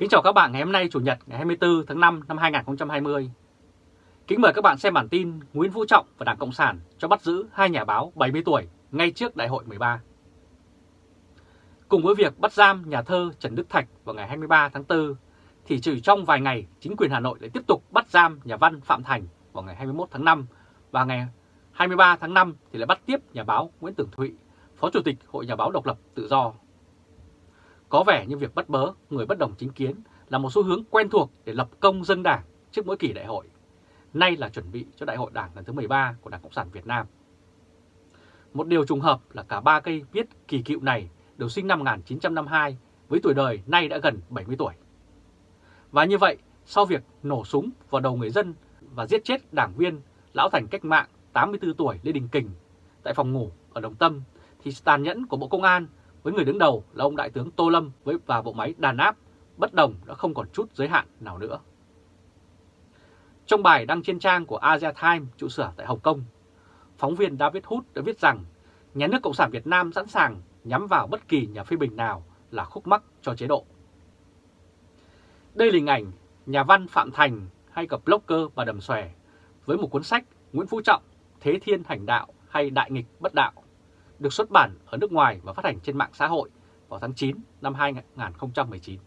Kính chào các bạn ngày hôm nay Chủ nhật ngày 24 tháng 5 năm 2020. Kính mời các bạn xem bản tin Nguyễn Phú Trọng và Đảng Cộng sản cho bắt giữ hai nhà báo 70 tuổi ngay trước Đại hội 13. Cùng với việc bắt giam nhà thơ Trần Đức Thạch vào ngày 23 tháng 4, thì chỉ trong vài ngày chính quyền Hà Nội lại tiếp tục bắt giam nhà văn Phạm Thành vào ngày 21 tháng 5 và ngày 23 tháng 5 thì lại bắt tiếp nhà báo Nguyễn Tưởng Thụy, Phó Chủ tịch Hội Nhà báo Độc lập Tự do có vẻ như việc bắt bớ người bất đồng chính kiến là một xu hướng quen thuộc để lập công dân đảng trước mỗi kỳ đại hội. Nay là chuẩn bị cho đại hội đảng lần thứ 13 của Đảng Cộng sản Việt Nam. Một điều trùng hợp là cả ba cây viết kỳ cựu này đều sinh năm 1952 với tuổi đời nay đã gần 70 tuổi. Và như vậy, sau việc nổ súng vào đầu người dân và giết chết đảng viên Lão Thành Cách Mạng 84 tuổi Lê Đình Kình tại phòng ngủ ở Đồng Tâm, thì tàn nhẫn của Bộ Công an với người đứng đầu là ông Đại tướng Tô Lâm với và bộ máy đàn áp, bất đồng đã không còn chút giới hạn nào nữa. Trong bài đăng trên trang của Asia Times trụ sở tại Hồng Kông, phóng viên David Hood đã viết rằng nhà nước Cộng sản Việt Nam sẵn sàng nhắm vào bất kỳ nhà phê bình nào là khúc mắc cho chế độ. Đây là hình ảnh nhà văn Phạm Thành hay cặp blogger bà Đầm Xòe với một cuốn sách Nguyễn Phú Trọng, Thế Thiên Hành Đạo hay Đại Nghịch Bất Đạo được xuất bản ở nước ngoài và phát hành trên mạng xã hội vào tháng 9 năm 2019.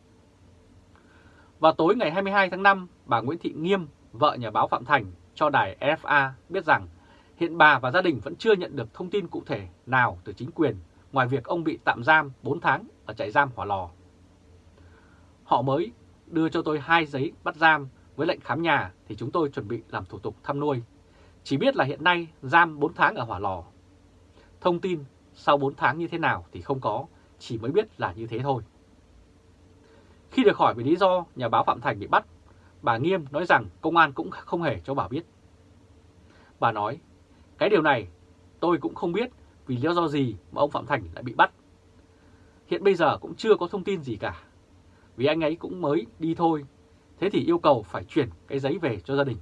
Vào tối ngày 22 tháng 5, bà Nguyễn Thị Nghiêm, vợ nhà báo Phạm Thành, cho đài RFA biết rằng hiện bà và gia đình vẫn chưa nhận được thông tin cụ thể nào từ chính quyền ngoài việc ông bị tạm giam 4 tháng ở trại giam Hỏa Lò. Họ mới đưa cho tôi hai giấy bắt giam với lệnh khám nhà thì chúng tôi chuẩn bị làm thủ tục thăm nuôi. Chỉ biết là hiện nay giam 4 tháng ở Hỏa Lò Thông tin sau 4 tháng như thế nào thì không có, chỉ mới biết là như thế thôi. Khi được hỏi về lý do nhà báo Phạm Thành bị bắt, bà Nghiêm nói rằng công an cũng không hề cho bà biết. Bà nói, cái điều này tôi cũng không biết vì lý do gì mà ông Phạm Thành lại bị bắt. Hiện bây giờ cũng chưa có thông tin gì cả, vì anh ấy cũng mới đi thôi, thế thì yêu cầu phải chuyển cái giấy về cho gia đình.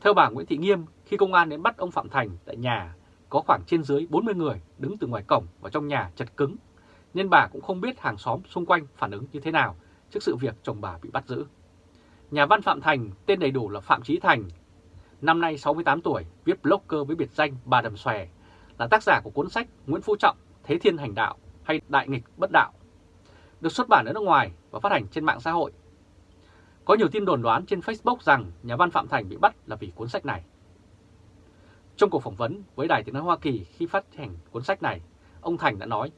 Theo bà Nguyễn Thị Nghiêm, khi công an đến bắt ông Phạm Thành tại nhà có khoảng trên dưới 40 người đứng từ ngoài cổng vào trong nhà chật cứng, nên bà cũng không biết hàng xóm xung quanh phản ứng như thế nào trước sự việc chồng bà bị bắt giữ. Nhà văn Phạm Thành, tên đầy đủ là Phạm Trí Thành, năm nay 68 tuổi, viết blogger với biệt danh Bà Đầm Xòe, là tác giả của cuốn sách Nguyễn Phú Trọng, Thế Thiên Hành Đạo hay Đại Nghịch Bất Đạo, được xuất bản ở nước ngoài và phát hành trên mạng xã hội. Có nhiều tin đồn đoán trên Facebook rằng nhà văn Phạm Thành bị bắt là vì cuốn sách này. Trong cuộc phỏng vấn với Đài Tiếng Nói Hoa Kỳ khi phát hành cuốn sách này, ông Thành đã nói,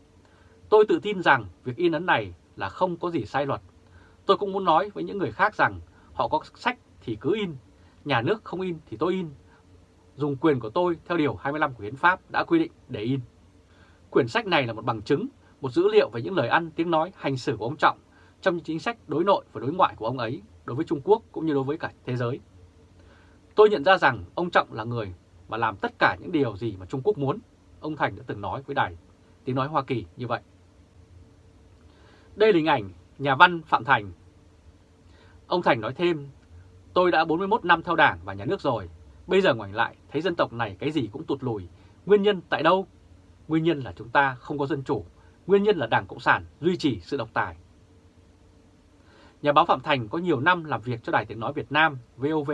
Tôi tự tin rằng việc in ấn này là không có gì sai luật. Tôi cũng muốn nói với những người khác rằng họ có sách thì cứ in, nhà nước không in thì tôi in. Dùng quyền của tôi theo Điều 25 của Hiến pháp đã quy định để in. Quyển sách này là một bằng chứng, một dữ liệu về những lời ăn, tiếng nói, hành xử của ông Trọng trong những chính sách đối nội và đối ngoại của ông ấy đối với Trung Quốc cũng như đối với cả thế giới. Tôi nhận ra rằng ông Trọng là người mà làm tất cả những điều gì mà Trung Quốc muốn, ông Thành đã từng nói với đài tiếng nói Hoa Kỳ như vậy. Đây là hình ảnh nhà văn Phạm Thành. Ông Thành nói thêm, tôi đã 41 năm theo đảng và nhà nước rồi, bây giờ ngoảnh lại thấy dân tộc này cái gì cũng tụt lùi, nguyên nhân tại đâu? Nguyên nhân là chúng ta không có dân chủ, nguyên nhân là Đảng Cộng sản duy trì sự độc tài. Nhà báo Phạm Thành có nhiều năm làm việc cho Đài Tiếng Nói Việt Nam, VOV,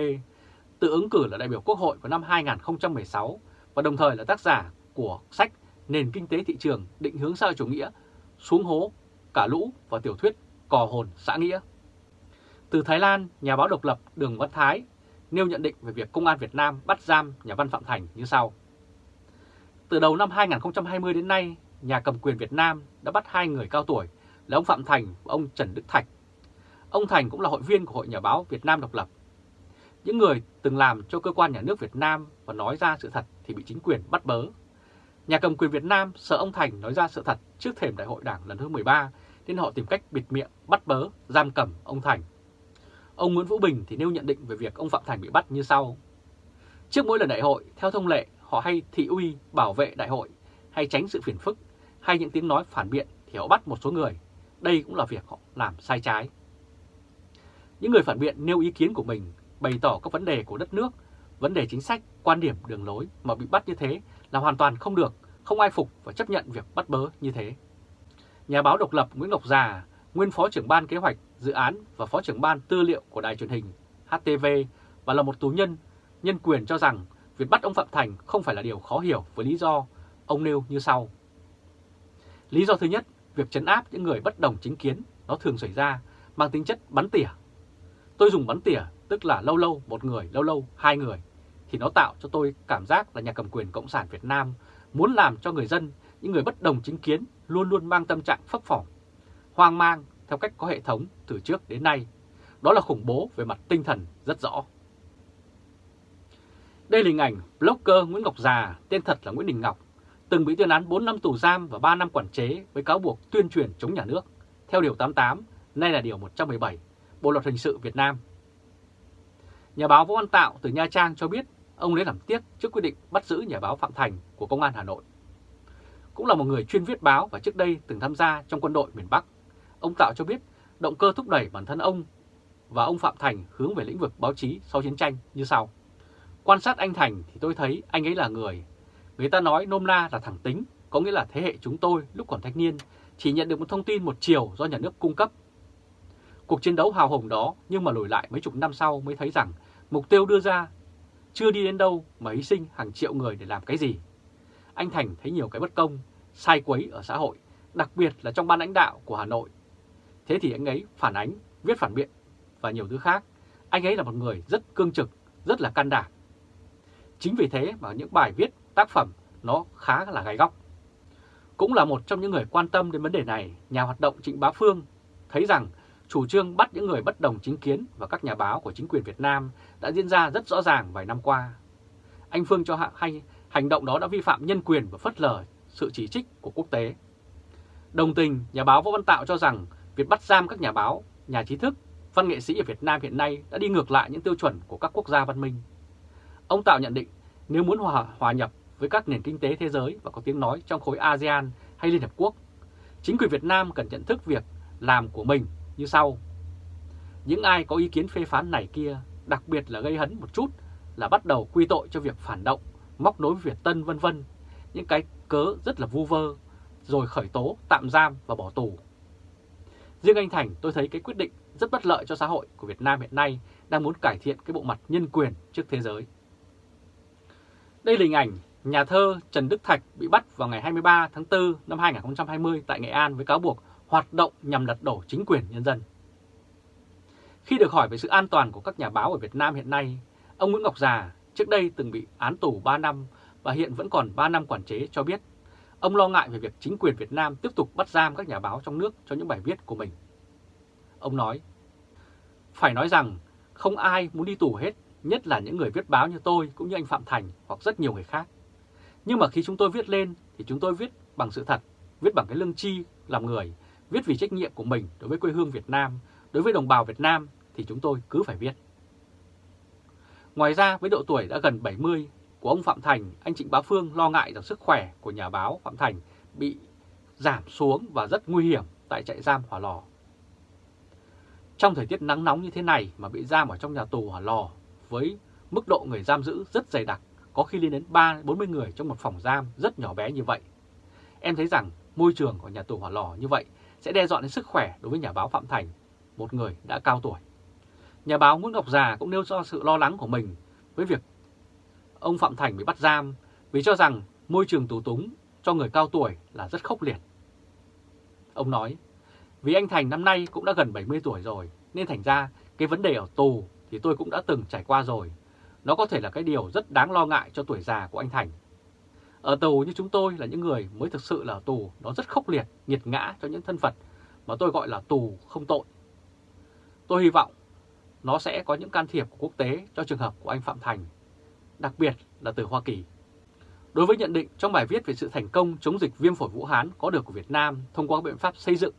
tự ứng cử là đại biểu Quốc hội vào năm 2016 và đồng thời là tác giả của sách Nền Kinh tế Thị trường định hướng xã hội chủ nghĩa, xuống hố, cả lũ và tiểu thuyết Cò hồn xã nghĩa. Từ Thái Lan, nhà báo độc lập Đường Văn Thái nêu nhận định về việc Công an Việt Nam bắt giam nhà văn Phạm Thành như sau. Từ đầu năm 2020 đến nay, nhà cầm quyền Việt Nam đã bắt hai người cao tuổi là ông Phạm Thành và ông Trần Đức Thạch. Ông Thành cũng là hội viên của Hội Nhà báo Việt Nam độc lập những người từng làm cho cơ quan nhà nước Việt Nam và nói ra sự thật thì bị chính quyền bắt bớ. Nhà cầm quyền Việt Nam sợ ông Thành nói ra sự thật trước thềm đại hội đảng lần thứ 13 nên họ tìm cách bịt miệng, bắt bớ, giam cầm ông Thành. Ông Nguyễn Vũ Bình thì nêu nhận định về việc ông Phạm Thành bị bắt như sau. Trước mỗi lần đại hội, theo thông lệ, họ hay thị uy, bảo vệ đại hội, hay tránh sự phiền phức, hay những tiếng nói phản biện thì họ bắt một số người. Đây cũng là việc họ làm sai trái. Những người phản biện nêu ý kiến của mình bày tỏ các vấn đề của đất nước, vấn đề chính sách, quan điểm, đường lối mà bị bắt như thế là hoàn toàn không được, không ai phục và chấp nhận việc bắt bớ như thế. Nhà báo độc lập Nguyễn Ngọc Già nguyên Phó trưởng ban kế hoạch dự án và Phó trưởng ban tư liệu của đài truyền hình HTV và là một tù nhân, nhân quyền cho rằng việc bắt ông Phạm Thành không phải là điều khó hiểu với lý do ông nêu như sau. Lý do thứ nhất, việc chấn áp những người bất đồng chính kiến nó thường xảy ra mang tính chất bắn tỉa. Tôi dùng bắn tỉa tức là lâu lâu một người, lâu lâu hai người, thì nó tạo cho tôi cảm giác là nhà cầm quyền Cộng sản Việt Nam muốn làm cho người dân, những người bất đồng chính kiến luôn luôn mang tâm trạng phấp phỏng, hoang mang theo cách có hệ thống từ trước đến nay. Đó là khủng bố về mặt tinh thần rất rõ. Đây là hình ảnh blogger Nguyễn Ngọc Già, tên thật là Nguyễn Đình Ngọc, từng bị tuyên án 4 năm tù giam và 3 năm quản chế với cáo buộc tuyên truyền chống nhà nước, theo Điều 88, nay là Điều 117, Bộ Luật Hình sự Việt Nam. Nhà báo Vũ Văn Tạo từ Nha Trang cho biết ông lấy làm tiếc trước quyết định bắt giữ nhà báo Phạm Thành của Công an Hà Nội. Cũng là một người chuyên viết báo và trước đây từng tham gia trong quân đội miền Bắc. Ông Tạo cho biết động cơ thúc đẩy bản thân ông và ông Phạm Thành hướng về lĩnh vực báo chí sau chiến tranh như sau. Quan sát anh Thành thì tôi thấy anh ấy là người. Người ta nói nôm na là thẳng tính, có nghĩa là thế hệ chúng tôi lúc còn thanh niên chỉ nhận được một thông tin một chiều do nhà nước cung cấp. Cuộc chiến đấu hào hùng đó nhưng mà lùi lại mấy chục năm sau mới thấy rằng mục tiêu đưa ra chưa đi đến đâu mà hy sinh hàng triệu người để làm cái gì. Anh Thành thấy nhiều cái bất công, sai quấy ở xã hội, đặc biệt là trong ban lãnh đạo của Hà Nội. Thế thì anh ấy phản ánh, viết phản biện và nhiều thứ khác. Anh ấy là một người rất cương trực, rất là can đảm. Chính vì thế mà những bài viết, tác phẩm nó khá là gai góc. Cũng là một trong những người quan tâm đến vấn đề này, nhà hoạt động Trịnh Bá Phương thấy rằng chủ trương bắt những người bất đồng chính kiến và các nhà báo của chính quyền Việt Nam đã diễn ra rất rõ ràng vài năm qua. Anh Phương cho hay hành động đó đã vi phạm nhân quyền và phất lờ sự chỉ trích của quốc tế. Đồng tình, nhà báo Võ Văn Tạo cho rằng việc bắt giam các nhà báo, nhà trí thức, văn nghệ sĩ ở Việt Nam hiện nay đã đi ngược lại những tiêu chuẩn của các quốc gia văn minh. Ông Tạo nhận định nếu muốn hòa, hòa nhập với các nền kinh tế thế giới và có tiếng nói trong khối ASEAN hay Liên Hợp Quốc, chính quyền Việt Nam cần nhận thức việc làm của mình như sau. Những ai có ý kiến phê phán này kia, đặc biệt là gây hấn một chút, là bắt đầu quy tội cho việc phản động, móc nối Việt Tân vân vân, những cái cớ rất là vu vơ, rồi khởi tố, tạm giam và bỏ tù. Riêng anh Thành tôi thấy cái quyết định rất bất lợi cho xã hội của Việt Nam hiện nay đang muốn cải thiện cái bộ mặt nhân quyền trước thế giới. Đây là hình ảnh nhà thơ Trần Đức Thạch bị bắt vào ngày 23 tháng 4 năm 2020 tại Nghệ An với cáo buộc hoạt động nhằm lật đổ chính quyền nhân dân. Khi được hỏi về sự an toàn của các nhà báo ở Việt Nam hiện nay, ông Nguyễn Ngọc Già trước đây từng bị án tù 3 năm và hiện vẫn còn 3 năm quản chế cho biết ông lo ngại về việc chính quyền Việt Nam tiếp tục bắt giam các nhà báo trong nước cho những bài viết của mình. Ông nói, phải nói rằng không ai muốn đi tù hết, nhất là những người viết báo như tôi cũng như anh Phạm Thành hoặc rất nhiều người khác. Nhưng mà khi chúng tôi viết lên thì chúng tôi viết bằng sự thật, viết bằng cái lương chi làm người viết vì trách nhiệm của mình đối với quê hương Việt Nam, đối với đồng bào Việt Nam thì chúng tôi cứ phải viết. Ngoài ra với độ tuổi đã gần 70 của ông Phạm Thành, anh Trịnh Bá Phương lo ngại rằng sức khỏe của nhà báo Phạm Thành bị giảm xuống và rất nguy hiểm tại trại giam Hỏa Lò. Trong thời tiết nắng nóng như thế này mà bị giam ở trong nhà tù Hỏa Lò với mức độ người giam giữ rất dày đặc, có khi lên đến 3-40 người trong một phòng giam rất nhỏ bé như vậy. Em thấy rằng môi trường của nhà tù Hỏa Lò như vậy sẽ đe dọa đến sức khỏe đối với nhà báo Phạm Thành, một người đã cao tuổi. Nhà báo Nguyễn Ngọc Già cũng nêu do sự lo lắng của mình với việc ông Phạm Thành bị bắt giam vì cho rằng môi trường tù túng cho người cao tuổi là rất khốc liệt. Ông nói, vì anh Thành năm nay cũng đã gần 70 tuổi rồi, nên thành ra cái vấn đề ở tù thì tôi cũng đã từng trải qua rồi. Nó có thể là cái điều rất đáng lo ngại cho tuổi già của anh Thành. Ở tù như chúng tôi là những người mới thực sự là tù, nó rất khốc liệt, nghiệt ngã cho những thân phận mà tôi gọi là tù không tội. Tôi hy vọng nó sẽ có những can thiệp của quốc tế cho trường hợp của anh Phạm Thành, đặc biệt là từ Hoa Kỳ. Đối với nhận định trong bài viết về sự thành công chống dịch viêm phổi Vũ Hán có được của Việt Nam thông qua biện pháp xây dựng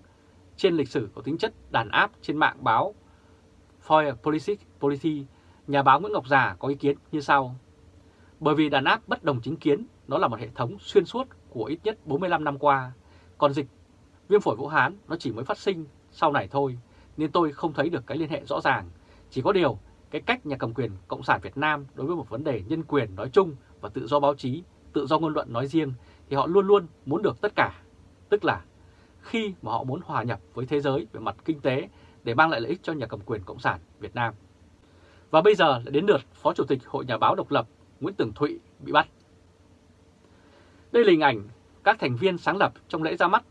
trên lịch sử có tính chất đàn áp trên mạng báo Foreign Policy, Policy, nhà báo Nguyễn Ngọc Già có ý kiến như sau. Bởi vì đàn áp bất đồng chính kiến nó là một hệ thống xuyên suốt của ít nhất 45 năm qua, còn dịch viêm phổi Vũ Hán nó chỉ mới phát sinh sau này thôi, nên tôi không thấy được cái liên hệ rõ ràng. Chỉ có điều, cái cách nhà cầm quyền Cộng sản Việt Nam đối với một vấn đề nhân quyền nói chung và tự do báo chí, tự do ngôn luận nói riêng thì họ luôn luôn muốn được tất cả. Tức là khi mà họ muốn hòa nhập với thế giới về mặt kinh tế để mang lại lợi ích cho nhà cầm quyền Cộng sản Việt Nam. Và bây giờ lại đến lượt Phó Chủ tịch Hội Nhà báo Độc lập Nguyễn Tường Thụy bị bắt. Đây là hình ảnh các thành viên sáng lập trong lễ ra mắt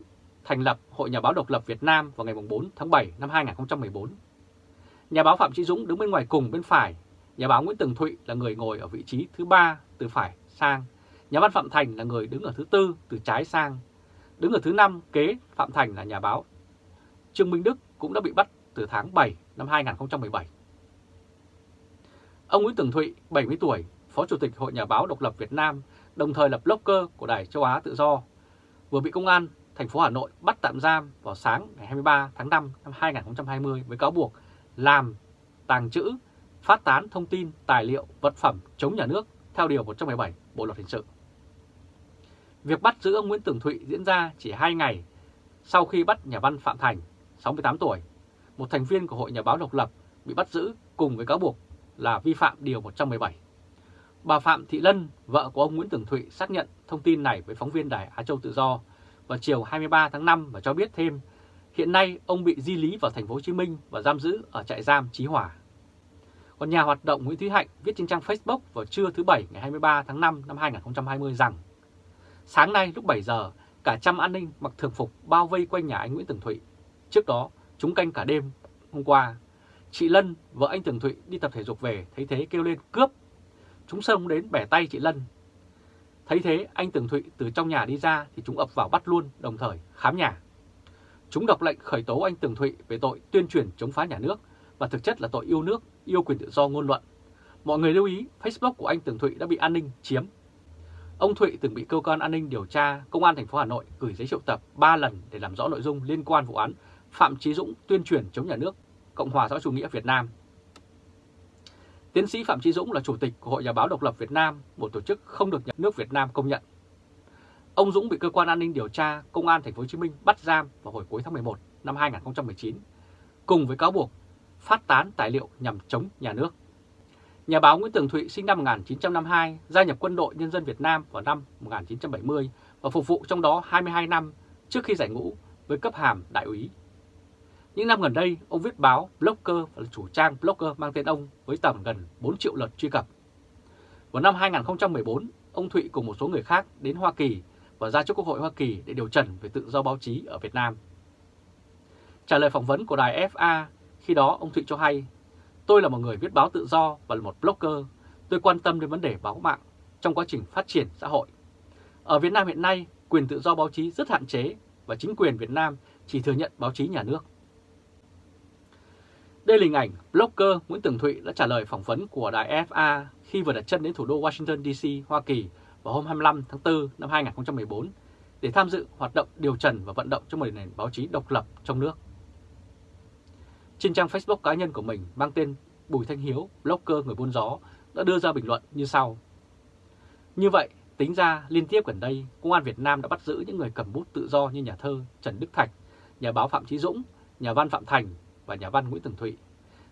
thành lập Hội Nhà báo Độc lập Việt Nam vào ngày 4 tháng 7 năm 2014. Nhà báo Phạm Trí Dũng đứng bên ngoài cùng bên phải, nhà báo Nguyễn Tường Thụy là người ngồi ở vị trí thứ ba từ phải sang, nhà văn Phạm Thành là người đứng ở thứ tư từ trái sang, đứng ở thứ năm kế Phạm Thành là nhà báo Trương Minh Đức cũng đã bị bắt từ tháng 7 năm 2017. Ông Nguyễn Tường Thụy, 70 tuổi, Phó Chủ tịch Hội Nhà báo Độc lập Việt Nam, đồng thời là blogger của Đài Châu Á Tự Do, vừa bị công an thành phố Hà Nội bắt tạm giam vào sáng ngày 23 tháng 5 năm 2020 với cáo buộc làm, tàng trữ, phát tán thông tin, tài liệu, vật phẩm chống nhà nước theo Điều 117 Bộ Luật Hình sự. Việc bắt giữ ông Nguyễn Tường Thụy diễn ra chỉ 2 ngày sau khi bắt nhà văn Phạm Thành, 68 tuổi, một thành viên của Hội Nhà báo Độc lập bị bắt giữ cùng với cáo buộc là vi phạm Điều 117. Bà Phạm Thị Lân, vợ của ông Nguyễn Tường Thụy xác nhận thông tin này với phóng viên Đài Á Châu Tự Do vào chiều 23 tháng 5 và cho biết thêm hiện nay ông bị di lý vào thành phố Hồ Chí Minh và giam giữ ở trại giam Chí Hòa. Còn nhà hoạt động Nguyễn Thúy Hạnh viết trên trang Facebook vào trưa thứ Bảy ngày 23 tháng 5 năm 2020 rằng Sáng nay lúc 7 giờ, cả trăm an ninh mặc thường phục bao vây quanh nhà anh Nguyễn Tường Thụy. Trước đó, chúng canh cả đêm hôm qua. Chị Lân, vợ anh Tường Thụy đi tập thể dục về, thấy thế kêu lên cướp. Chúng xông đến bẻ tay chị Lân. Thấy thế, anh Tường Thụy từ trong nhà đi ra thì chúng ập vào bắt luôn, đồng thời khám nhà. Chúng đọc lệnh khởi tố anh Tường Thụy về tội tuyên truyền chống phá nhà nước và thực chất là tội yêu nước, yêu quyền tự do ngôn luận. Mọi người lưu ý Facebook của anh Tường Thụy đã bị an ninh chiếm. Ông Thụy từng bị cơ quan an ninh điều tra Công an thành phố Hà Nội gửi giấy triệu tập 3 lần để làm rõ nội dung liên quan vụ án Phạm Chí Dũng tuyên truyền chống nhà nước Cộng hòa xã chủ nghĩa Việt Nam. Tiến sĩ Phạm Trí Dũng là chủ tịch của Hội Nhà báo Độc lập Việt Nam, một tổ chức không được nhà nước Việt Nam công nhận. Ông Dũng bị cơ quan an ninh điều tra Công an thành phố Hồ Chí Minh bắt giam vào hồi cuối tháng 11 năm 2019 cùng với cáo buộc phát tán tài liệu nhằm chống nhà nước. Nhà báo Nguyễn Tường Thụy sinh năm 1952, gia nhập quân đội nhân dân Việt Nam vào năm 1970 và phục vụ trong đó 22 năm trước khi giải ngũ với cấp hàm đại úy. Những năm gần đây, ông viết báo, blogger và chủ trang blogger mang tên ông với tầm gần 4 triệu lượt truy cập. Vào năm 2014, ông Thụy cùng một số người khác đến Hoa Kỳ và ra trước Quốc hội Hoa Kỳ để điều trần về tự do báo chí ở Việt Nam. Trả lời phỏng vấn của đài FA, khi đó ông Thụy cho hay, tôi là một người viết báo tự do và là một blogger, tôi quan tâm đến vấn đề báo mạng trong quá trình phát triển xã hội. Ở Việt Nam hiện nay, quyền tự do báo chí rất hạn chế và chính quyền Việt Nam chỉ thừa nhận báo chí nhà nước. Đây là hình ảnh blogger Nguyễn Tường Thụy đã trả lời phỏng vấn của đài FA khi vừa đặt chân đến thủ đô Washington DC, Hoa Kỳ vào hôm 25 tháng 4 năm 2014 để tham dự hoạt động điều trần và vận động cho một nền báo chí độc lập trong nước. Trên trang Facebook cá nhân của mình mang tên Bùi Thanh Hiếu, blogger người buôn gió, đã đưa ra bình luận như sau. Như vậy, tính ra liên tiếp gần đây, Công an Việt Nam đã bắt giữ những người cầm bút tự do như nhà thơ Trần Đức Thạch, nhà báo Phạm Chí Dũng, nhà văn Phạm Thành và nhà văn Nguyễn Tường Thụy.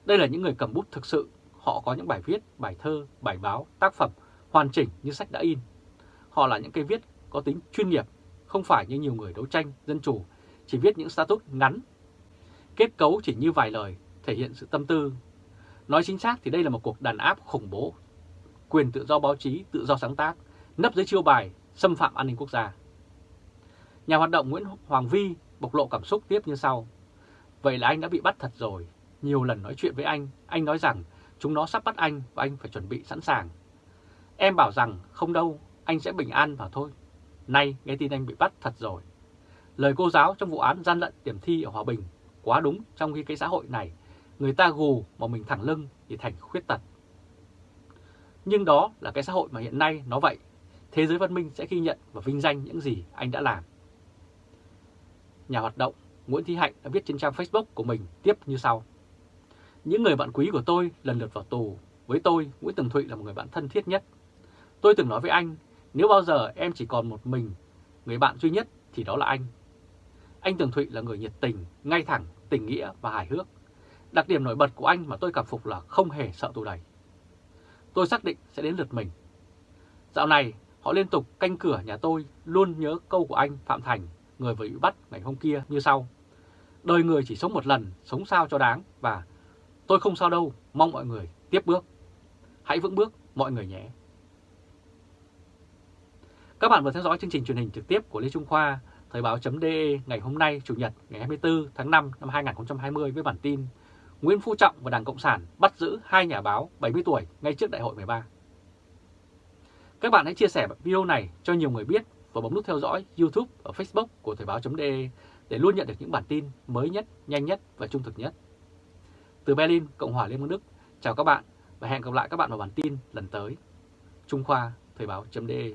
Đây là những người cầm bút thực sự, họ có những bài viết, bài thơ, bài báo, tác phẩm hoàn chỉnh như sách đã in. Họ là những cây viết có tính chuyên nghiệp, không phải như nhiều người đấu tranh, dân chủ, chỉ viết những status ngắn. Kết cấu chỉ như vài lời, thể hiện sự tâm tư. Nói chính xác thì đây là một cuộc đàn áp khủng bố. Quyền tự do báo chí, tự do sáng tác, nấp dưới chiêu bài, xâm phạm an ninh quốc gia. Nhà hoạt động Nguyễn Hoàng Vi bộc lộ cảm xúc tiếp như sau. Vậy là anh đã bị bắt thật rồi. Nhiều lần nói chuyện với anh, anh nói rằng chúng nó sắp bắt anh và anh phải chuẩn bị sẵn sàng. Em bảo rằng không đâu, anh sẽ bình an và thôi. Nay nghe tin anh bị bắt thật rồi. Lời cô giáo trong vụ án gian lận điểm thi ở Hòa Bình quá đúng trong khi cái xã hội này người ta gù mà mình thẳng lưng thì thành khuyết tật. Nhưng đó là cái xã hội mà hiện nay nó vậy. Thế giới văn minh sẽ ghi nhận và vinh danh những gì anh đã làm. Nhà hoạt động Nguyễn Thị Hạnh đã viết trên trang Facebook của mình tiếp như sau. Những người bạn quý của tôi lần lượt vào tù. Với tôi, Nguyễn Tường Thụy là một người bạn thân thiết nhất. Tôi từng nói với anh, nếu bao giờ em chỉ còn một mình, người bạn duy nhất thì đó là anh. Anh Tường Thụy là người nhiệt tình, ngay thẳng, tình nghĩa và hài hước. Đặc điểm nổi bật của anh mà tôi cảm phục là không hề sợ tù đầy. Tôi xác định sẽ đến lượt mình. Dạo này, họ liên tục canh cửa nhà tôi luôn nhớ câu của anh Phạm Thành người vừa bị bắt ngày hôm kia như sau. Đời người chỉ sống một lần, sống sao cho đáng và tôi không sao đâu, mong mọi người tiếp bước. Hãy vững bước mọi người nhé. Các bạn vừa theo dõi chương trình truyền hình trực tiếp của Lê Trung Khoa, Thời báo.de ngày hôm nay Chủ nhật ngày 24 tháng 5 năm 2020 với bản tin Nguyễn Phú Trọng và Đảng Cộng sản bắt giữ hai nhà báo 70 tuổi ngay trước đại hội 13. Các bạn hãy chia sẻ video này cho nhiều người biết và bấm nút theo dõi YouTube và Facebook của Thời báo.de để luôn nhận được những bản tin mới nhất, nhanh nhất và trung thực nhất. Từ Berlin, Cộng hòa Liên bang Đức, chào các bạn và hẹn gặp lại các bạn vào bản tin lần tới. Trung Khoa, Thời báo.de